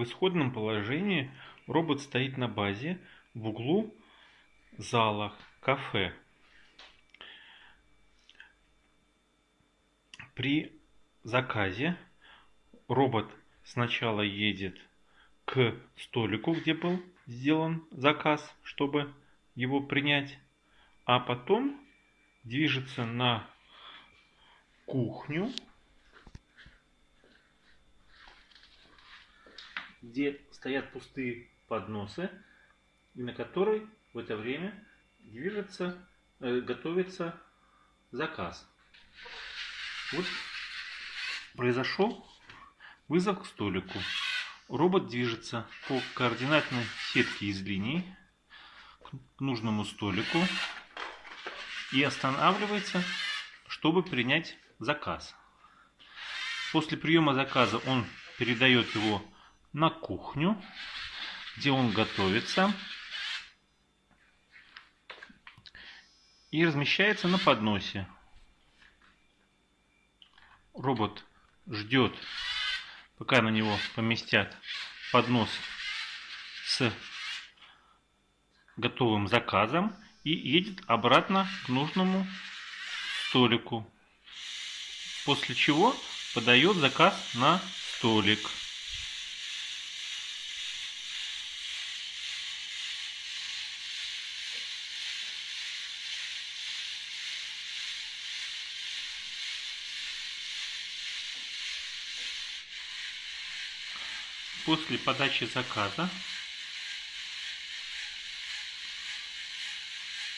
В исходном положении робот стоит на базе в углу зала кафе. При заказе робот сначала едет к столику, где был сделан заказ, чтобы его принять, а потом движется на кухню, где стоят пустые подносы, и на которой в это время движется, э, готовится заказ. Вот произошел вызов к столику. Робот движется по координатной сетке из линий к нужному столику и останавливается, чтобы принять заказ. После приема заказа он передает его на кухню, где он готовится и размещается на подносе. Робот ждет, пока на него поместят поднос с готовым заказом и едет обратно к нужному столику. После чего подает заказ на столик. После подачи заказа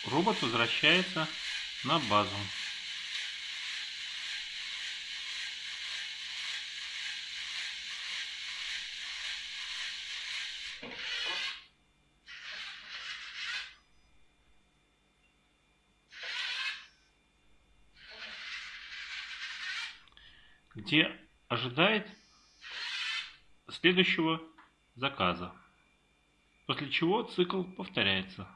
робот возвращается на базу. где ожидает следующего заказа. После чего цикл повторяется.